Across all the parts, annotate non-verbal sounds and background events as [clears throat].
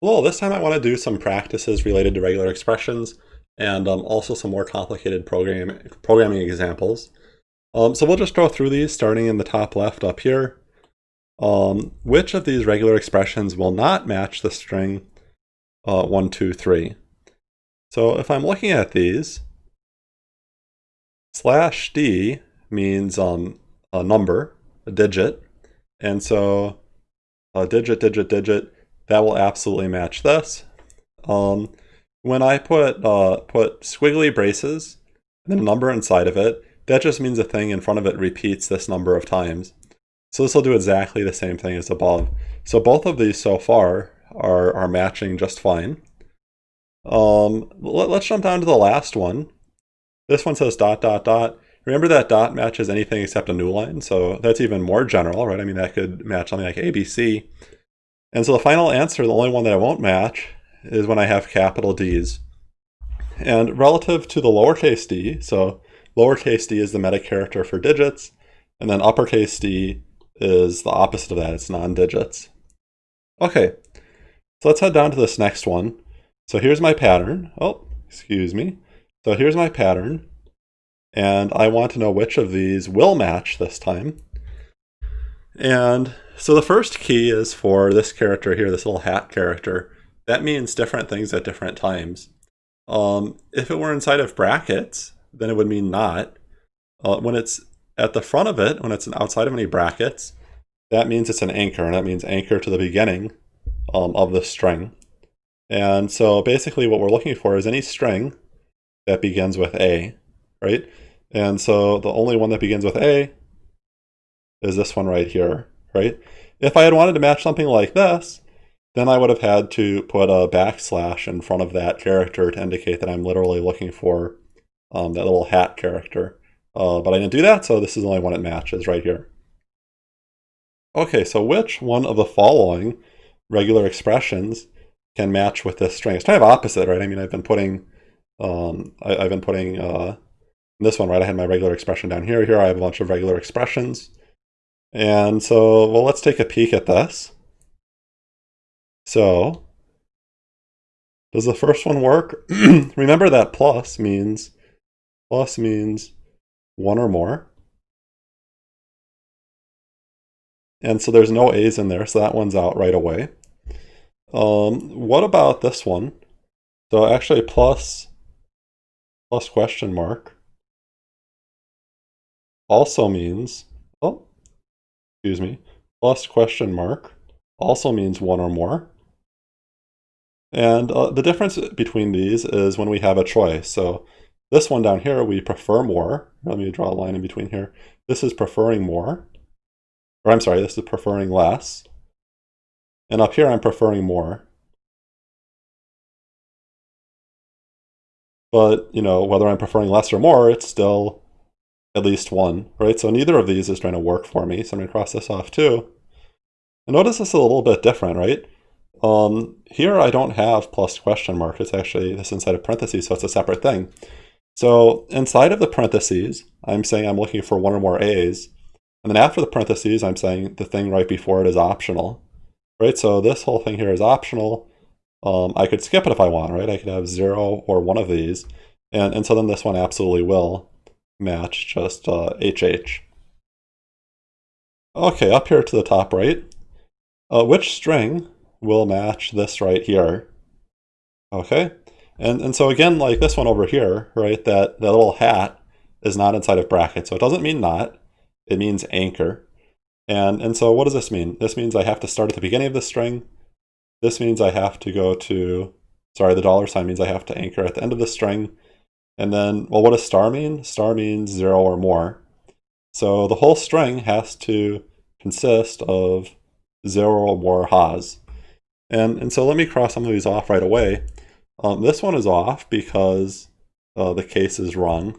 Well, this time I want to do some practices related to regular expressions and um, also some more complicated program, programming examples. Um, so we'll just go through these starting in the top left up here. Um, which of these regular expressions will not match the string uh, 1, 2, 3? So if I'm looking at these, slash d means um, a number, a digit, and so a digit, digit, digit, that will absolutely match this. Um, when I put uh, put squiggly braces and a number inside of it, that just means a thing in front of it repeats this number of times. So this will do exactly the same thing as above. So both of these so far are, are matching just fine. Um, let, us jump down to the last one. This one says dot, dot, dot. Remember that dot matches anything except a new line, so that's even more general, right? I mean, that could match something like ABC. And so the final answer, the only one that I won't match, is when I have capital D's. And relative to the lowercase d, so lowercase d is the meta character for digits, and then uppercase d is the opposite of that, it's non-digits. Okay, so let's head down to this next one. So here's my pattern. Oh, excuse me. So here's my pattern, and I want to know which of these will match this time. And so the first key is for this character here, this little hat character. That means different things at different times. Um, if it were inside of brackets, then it would mean not. Uh, when it's at the front of it, when it's outside of any brackets, that means it's an anchor, and that means anchor to the beginning um, of the string. And so basically what we're looking for is any string that begins with A, right? And so the only one that begins with A is this one right here, right? If I had wanted to match something like this, then I would have had to put a backslash in front of that character to indicate that I'm literally looking for um, that little hat character. Uh, but I didn't do that, so this is the only one it matches right here. Okay, so which one of the following regular expressions can match with this string? It's kind of opposite, right? I mean, I've been putting, um, I, have been putting uh, this one, right? I had my regular expression down here. Here I have a bunch of regular expressions. And so, well, let's take a peek at this. So, does the first one work? [clears throat] Remember that plus means, plus means one or more. And so there's no A's in there, so that one's out right away. Um, what about this one? So actually plus, plus question mark also means excuse me, plus question mark also means one or more. And uh, the difference between these is when we have a choice. So this one down here, we prefer more. Let me draw a line in between here. This is preferring more. Or I'm sorry, this is preferring less. And up here, I'm preferring more. But, you know, whether I'm preferring less or more, it's still at least one, right? So neither of these is trying to work for me. So I'm going to cross this off too. And notice this is a little bit different, right? Um, here I don't have plus question mark. It's actually this inside of parentheses, so it's a separate thing. So inside of the parentheses, I'm saying I'm looking for one or more A's. And then after the parentheses, I'm saying the thing right before it is optional, right? So this whole thing here is optional. Um, I could skip it if I want, right? I could have zero or one of these. And, and so then this one absolutely will match just uh, HH. Okay, up here to the top right, uh, which string will match this right here? Okay, and, and so again, like this one over here, right, that, that little hat is not inside of brackets, so it doesn't mean not, it means anchor. And, and so what does this mean? This means I have to start at the beginning of the string. This means I have to go to, sorry, the dollar sign means I have to anchor at the end of the string. And then, well, what does star mean? Star means zero or more. So the whole string has to consist of zero or more has. And, and so let me cross some of these off right away. Um, this one is off because uh, the case is wrong.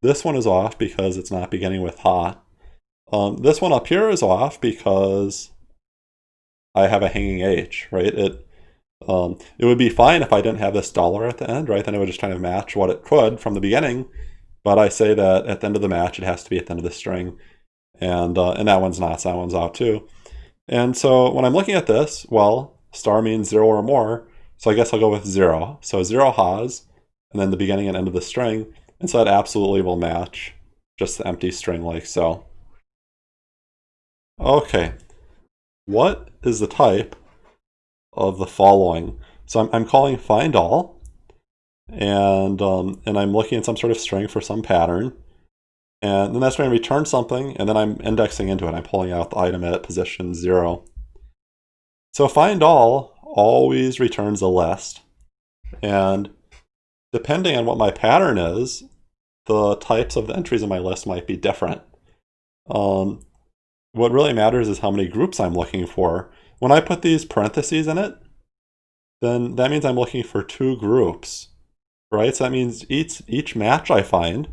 This one is off because it's not beginning with ha. Um, this one up here is off because I have a hanging H, right? It um, it would be fine if I didn't have this dollar at the end, right? Then it would just kind of match what it could from the beginning. But I say that at the end of the match, it has to be at the end of the string. And, uh, and that one's not, so that one's out too. And so when I'm looking at this, well, star means zero or more, so I guess I'll go with zero. So zero has, and then the beginning and end of the string, and so that absolutely will match just the empty string like so. Okay, what is the type of the following? So I'm, I'm calling find all, and, um, and I'm looking at some sort of string for some pattern, and then that's going to return something, and then I'm indexing into it. I'm pulling out the item at position zero. So find all always returns a list. And depending on what my pattern is, the types of the entries in my list might be different. Um, what really matters is how many groups I'm looking for. When I put these parentheses in it, then that means I'm looking for two groups, right? So that means each, each match I find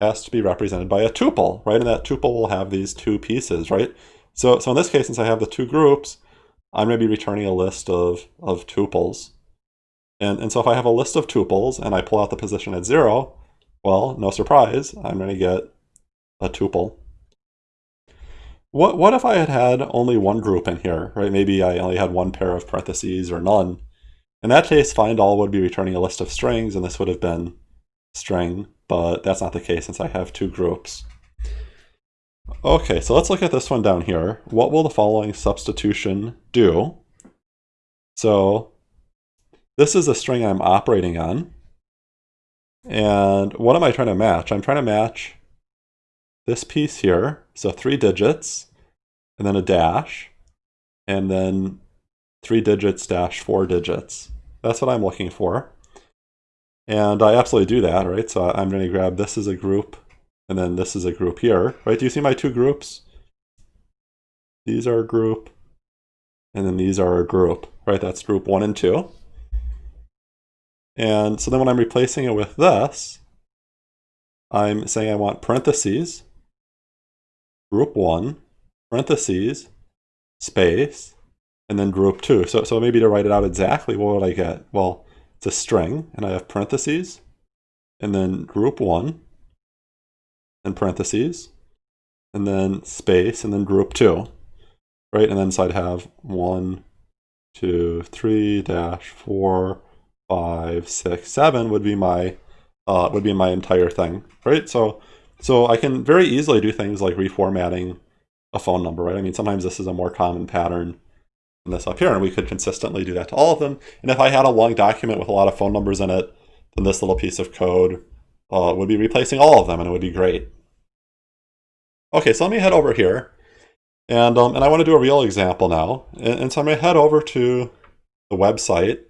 has to be represented by a tuple, right? And that tuple will have these two pieces, right? So, so in this case, since I have the two groups, I'm going to be returning a list of, of tuples. And, and so if I have a list of tuples and I pull out the position at zero, well, no surprise, I'm going to get a tuple. What, what if I had had only one group in here, right? Maybe I only had one pair of parentheses or none. In that case, find all would be returning a list of strings, and this would have been string, but that's not the case since I have two groups. Okay, so let's look at this one down here. What will the following substitution do? So this is a string I'm operating on. And what am I trying to match? I'm trying to match this piece here. So three digits, and then a dash, and then three digits dash four digits. That's what I'm looking for. And I absolutely do that, right? So I'm going to grab this as a group, and then this is a group here, right? Do you see my two groups? These are a group, and then these are a group, right? That's group one and two. And so then when I'm replacing it with this, I'm saying I want parentheses, group one, parentheses, space, and then group two. So, so maybe to write it out exactly, what would I get? Well, it's a string, and I have parentheses, and then group one, and parentheses, and then space, and then group two, right? And then so I'd have one, two, three, dash, four, five, six, seven would be my uh, would be my entire thing, right? So so I can very easily do things like reformatting a phone number, right? I mean, sometimes this is a more common pattern than this up here, and we could consistently do that to all of them. And if I had a long document with a lot of phone numbers in it, then this little piece of code uh, would be replacing all of them, and it would be great. Okay, so let me head over here. And, um, and I want to do a real example now. And, and so I'm going to head over to the website.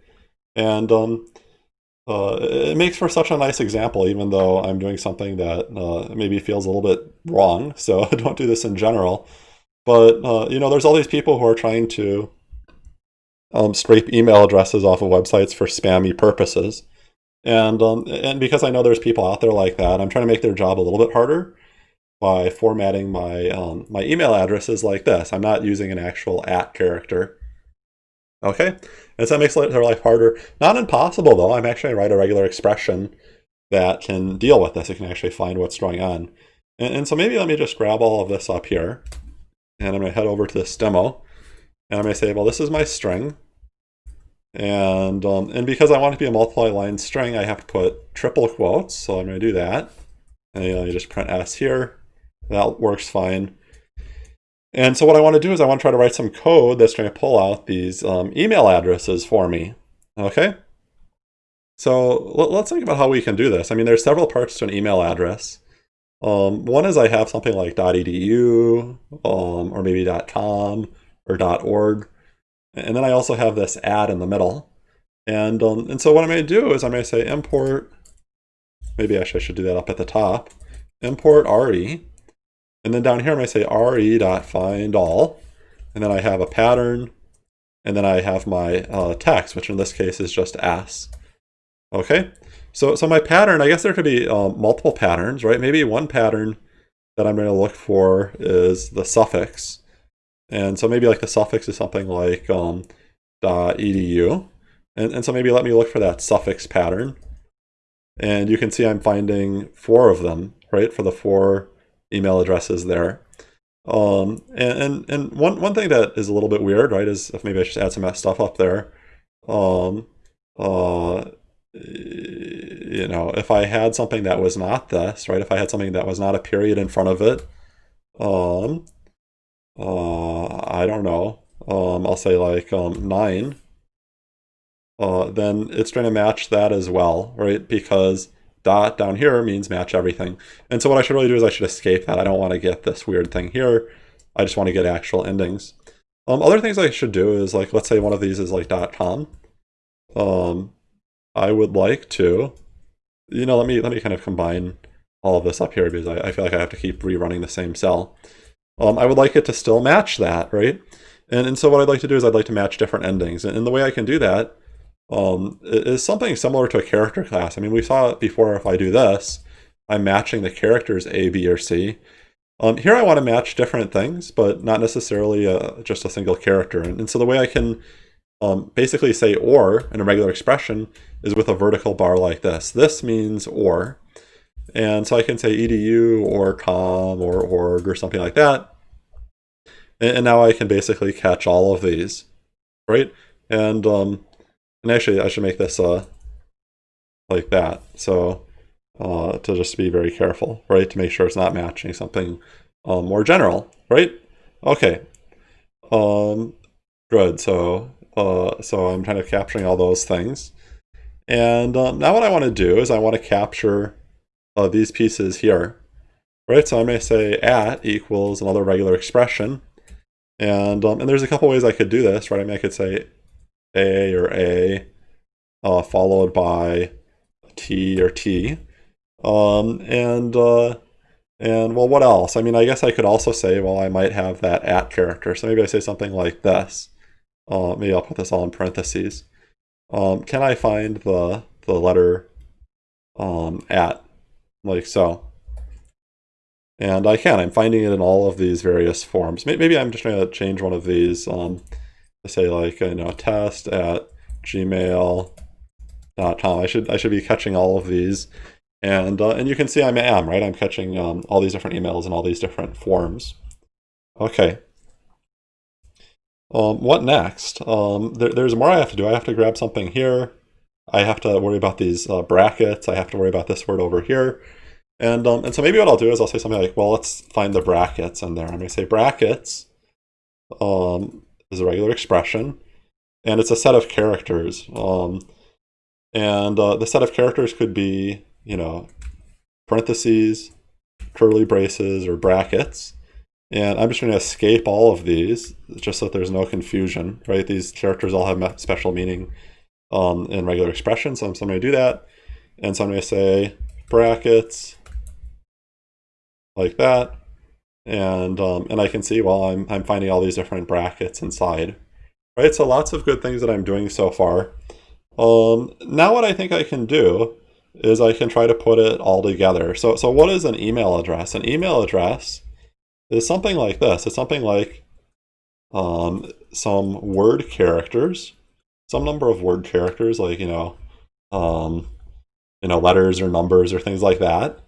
And um, uh, it makes for such a nice example, even though I'm doing something that uh, maybe feels a little bit wrong. [laughs] So I [laughs] don't do this in general. But, uh, you know, there's all these people who are trying to um, scrape email addresses off of websites for spammy purposes. And, um, and because I know there's people out there like that, I'm trying to make their job a little bit harder by formatting my, um, my email addresses like this. I'm not using an actual at character. Okay, and so that makes their life harder. Not impossible though, I'm actually write a regular expression that can deal with this. It can actually find what's going on. And, and so maybe let me just grab all of this up here. And I'm to head over to this demo. And I'm to say, well, this is my string. And, um, and because I want it to be a multi-line string, I have to put triple quotes. So I'm to do that. And you, know, you just print S here. That works fine. And so what I want to do is I want to try to write some code that's going to pull out these um, email addresses for me. Okay? So let's think about how we can do this. I mean, there's several parts to an email address. Um, one is I have something like .edu um, or maybe .com or .org. And then I also have this add in the middle. And, um, and so what going to do is going to say import, maybe actually I should do that up at the top, import RE. And then down here I'm going to say re.find all. And then I have a pattern. And then I have my uh, text, which in this case is just s. Okay, so, so my pattern, I guess there could be um, multiple patterns, right? Maybe one pattern that I'm going to look for is the suffix. And so maybe like the suffix is something like um, .edu. And, and so maybe let me look for that suffix pattern. And you can see I'm finding four of them, right, for the four email addresses there. Um, and, and, and one, one thing that is a little bit weird, right, is if maybe I just add some stuff up there. Um, uh, you know, if I had something that was not this, right, if I had something that was not a period in front of it, um, uh, I don't know, um, I'll say like um, 9, uh, then it's trying to match that as well, right, because dot down here means match everything. And so what I should really do is I should escape that. I don't want to get this weird thing here. I just want to get actual endings. Um, other things I should do is like, let's say one of these is like .com. Um, I would like to, you know, let me let me kind of combine all of this up here because I, I feel like I have to keep rerunning the same cell. Um, I would like it to still match that, right? And, and so what I'd like to do is I'd like to match different endings. And, and the way I can do that um, is something similar to a character class. I mean, we saw it before if I do this, I'm matching the characters A, B, or C. Um, here I want to match different things, but not necessarily a, just a single character. And, and, so the way I can um, basically say or in a regular expression is with a vertical bar like this. This means or. And so I can say edu or com or org or something like that. And, and now I can basically catch all of these, right? And um, and actually, I should make this uh, like that. So uh, to just be very careful, right? To make sure it's not matching something uh, more general, right? Okay. Um, good. So uh, so I'm kind of capturing all those things. And um, now what I want to do is I want to capture uh, these pieces here, right? So I may say at equals another regular expression. And, um, and there's a couple ways I could do this, right? I mean, I could say a or A, uh, followed by T or T. Um, and, uh, and well, what else? I mean, I guess I could also say, well, I might have that at character. So maybe I say something like this. Uh, maybe I'll put this all in parentheses. Um, can I find the, the letter um, at, like so? And I can. I'm finding it in all of these various forms. Maybe I'm just trying to change one of these. Um, say like you know test at gmail.com. I should I should be catching all of these, and uh, and you can see I am right. I'm catching um, all these different emails and all these different forms. Okay. Um, what next? Um, there, there's more I have to do. I have to grab something here. I have to worry about these uh, brackets. I have to worry about this word over here. And, um, and so maybe what I'll do is I'll say something like, well, let's find the brackets in there. I'm going to say brackets. Um, is a regular expression, and it's a set of characters. Um, and uh, the set of characters could be, you know, parentheses, curly braces, or brackets. And I'm just going to escape all of these, just so that there's no confusion, right? These characters all have special meaning um, in regular expressions, so I'm, so I'm going to do that. And so I'm going to say brackets, like that and um, and I can see well I'm I'm finding all these different brackets inside, right? So lots of good things that I'm doing so far. Um, now what I think I can do is I can try to put it all together. So so what is an email address? An email address is something like this. It's something like um, some word characters, some number of word characters, like you know, um, you know, letters or numbers or things like that.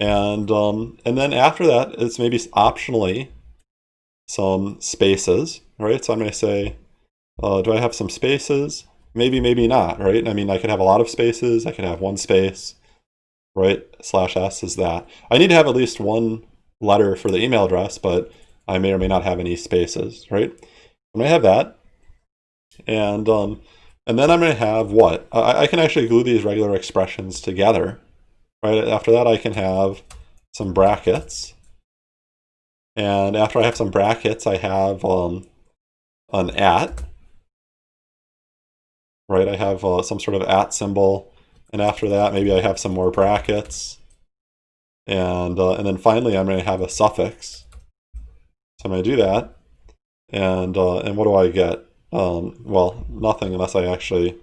And, um, and then after that, it's maybe optionally some spaces, right? So I'm going to say, uh, do I have some spaces? Maybe, maybe not, right? I mean, I could have a lot of spaces. I could have one space, right? Slash S is that. I need to have at least one letter for the email address, but I may or may not have any spaces, right? I'm going to have that. And, um, and then I'm going to have what? I, I can actually glue these regular expressions together, Right after that, I can have some brackets. And after I have some brackets, I have um, an at. Right, I have uh, some sort of at symbol. And after that, maybe I have some more brackets. And, uh, and then finally, I'm going to have a suffix. So I'm going to do that. And, uh, and what do I get? Um, well, nothing unless I actually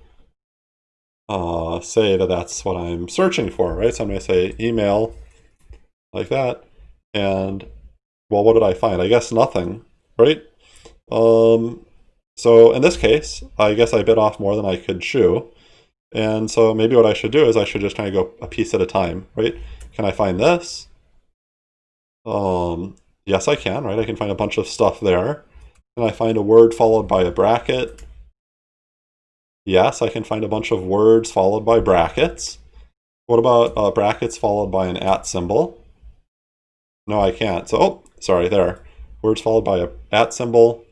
uh, say that that's what I'm searching for, right? So I'm going to say email like that. And, well, what did I find? I guess nothing, right? Um, so in this case, I guess I bit off more than I could chew. And so maybe what I should do is I should just kind of go a piece at a time, right? Can I find this? Um, Yes, I can, right? I can find a bunch of stuff there. Can I find a word followed by a bracket? Yes, I can find a bunch of words followed by brackets. What about uh, brackets followed by an at symbol? No, I can't. So, oh, sorry, there. Words followed by a at symbol.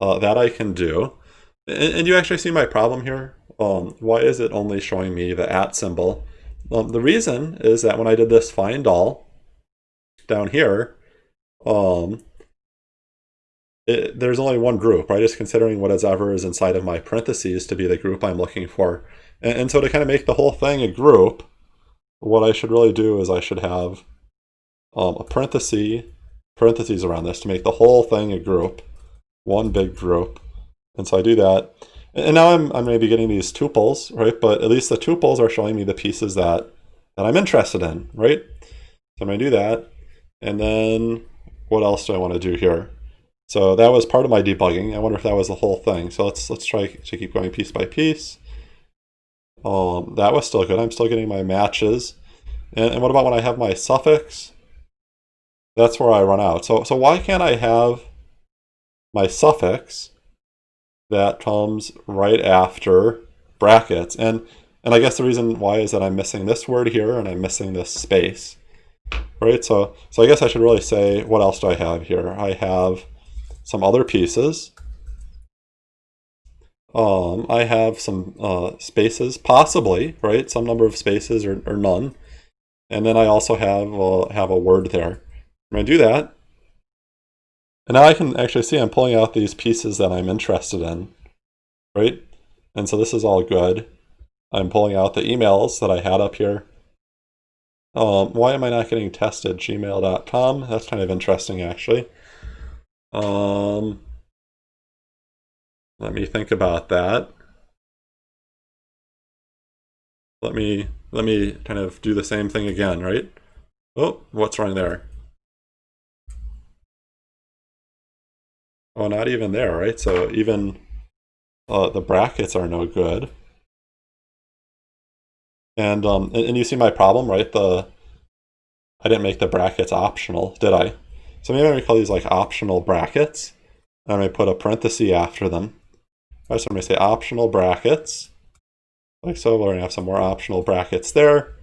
Uh, that I can do. And, and, you actually see my problem here. Um, why is it only showing me the at symbol? Um, the reason is that when I did this find all down here, um, it, there's only one group, right? Just considering whatever is inside of my parentheses to be the group I'm looking for. And, and so to kind of make the whole thing a group, what I should really do is I should have um, a parenthesis, parentheses around this to make the whole thing a group, one big group. And so I do that. And now I'm, I'm maybe getting these tuples, right? But at least the tuples are showing me the pieces that, that I'm interested in, right? So I'm to do that. And then what else do I want to do here? So that was part of my debugging. I wonder if that was the whole thing. So let's let's try to keep going piece by piece. Um, that was still good. I'm still getting my matches. And, and what about when I have my suffix? That's where I run out. So, so why can't I have my suffix that comes right after brackets? And, and I guess the reason why is that I'm missing this word here and I'm missing this space. Right, so, so I guess I should really say, what else do I have here? I have some other pieces. Um, I have some uh, spaces, possibly, right? Some number of spaces or, or none. And then I also have, uh, have a word there. I'm going to do that. And now I can actually see I'm pulling out these pieces that I'm interested in, right? And so this is all good. I'm pulling out the emails that I had up here. Um, why am I not getting tested? Gmail.com. That's kind of interesting, actually. Um, let me think about that. Let me let me kind of do the same thing again, right? Oh, what's wrong there? Oh, not even there, right? So even uh, the brackets are no good. And, um, and, and you see my problem, right? The I didn't make the brackets optional, did I? So maybe I'm going to call these like optional brackets. And I'm going to put a parenthesis after them. So I'm going to say optional brackets. Like so, we're going to have some more optional brackets there.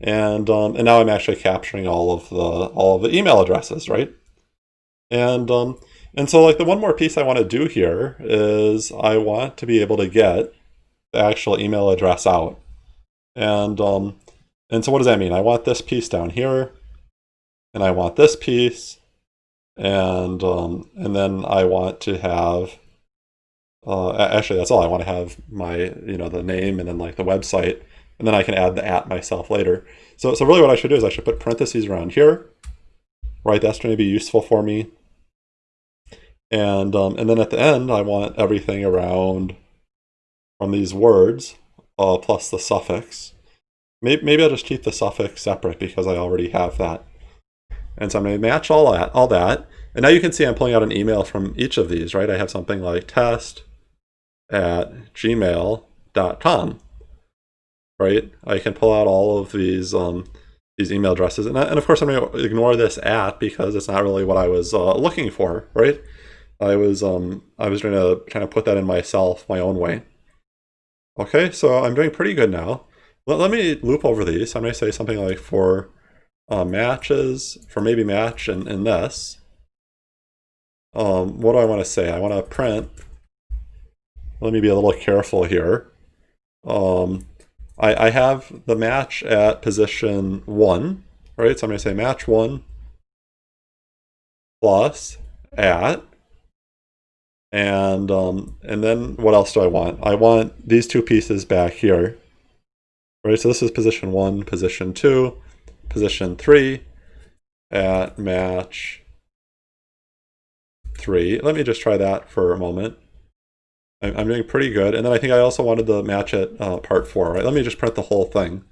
And, um, and now I'm actually capturing all of the all of the email addresses, right? And um, and so like the one more piece I want to do here is I want to be able to get the actual email address out. And um, and so what does that mean? I want this piece down here, and I want this piece, and um, and then I want to have uh, actually that's all. I want to have my you know the name and then like the website. And then I can add the at myself later. So so really what I should do is I should put parentheses around here. Right that's going to be useful for me. And um, and then at the end I want everything around from these words uh, plus the suffix. Maybe, maybe I'll just keep the suffix separate because I already have that and so I'm going to match all that, all that. And now you can see I'm pulling out an email from each of these, right? I have something like test at gmail.com, right? I can pull out all of these um, these email addresses. And, and of course, I'm going to ignore this at because it's not really what I was uh, looking for, right? I was um, I was trying to kind of put that in myself, my own way. Okay, so I'm doing pretty good now. Let, let me loop over these. I'm going to say something like for uh, matches for maybe match and, and this. Um, what do I want to say? I want to print. Let me be a little careful here. Um, I, I have the match at position 1, right? So I'm going to say match 1 plus at and um, and then what else do I want? I want these two pieces back here. Right, so this is position one, position two position 3 at match 3. Let me just try that for a moment. I'm, doing pretty good. And then I think I also wanted the match at uh, part 4, right? Let me just print the whole thing.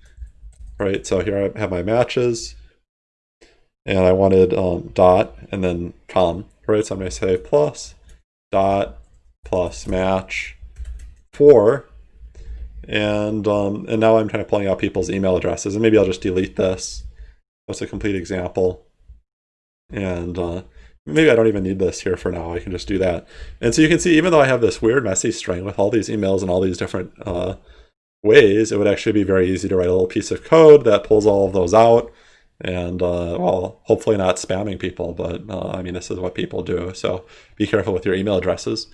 Right, so here I have my matches. And I wanted um, dot and then com, right? So I'm going to say plus dot plus match 4 and um, and now I'm kind of pulling out people's email addresses and maybe I'll just delete this that's a complete example. And uh, maybe I don't even need this here for now. I can just do that. And so you can see, even though I have this weird messy string with all these emails and all these different uh, ways, it would actually be very easy to write a little piece of code that pulls all of those out. And, uh, well, hopefully not spamming people, but uh, I mean, this is what people do. So be careful with your email addresses.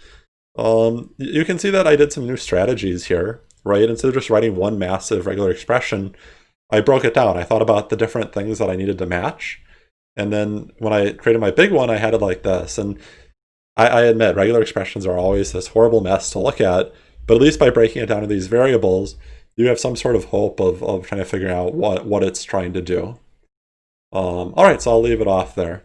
Um, you can see that I did some new strategies here, right? Instead of just writing one massive regular expression, I broke it down. I thought about the different things that I needed to match. And then when I created my big one, I had it like this. And I, I admit, regular expressions are always this horrible mess to look at, but at least by breaking it down to these variables, you have some sort of hope of, of trying to figure out what, what it's trying to do. Um, all right, so I'll leave it off there.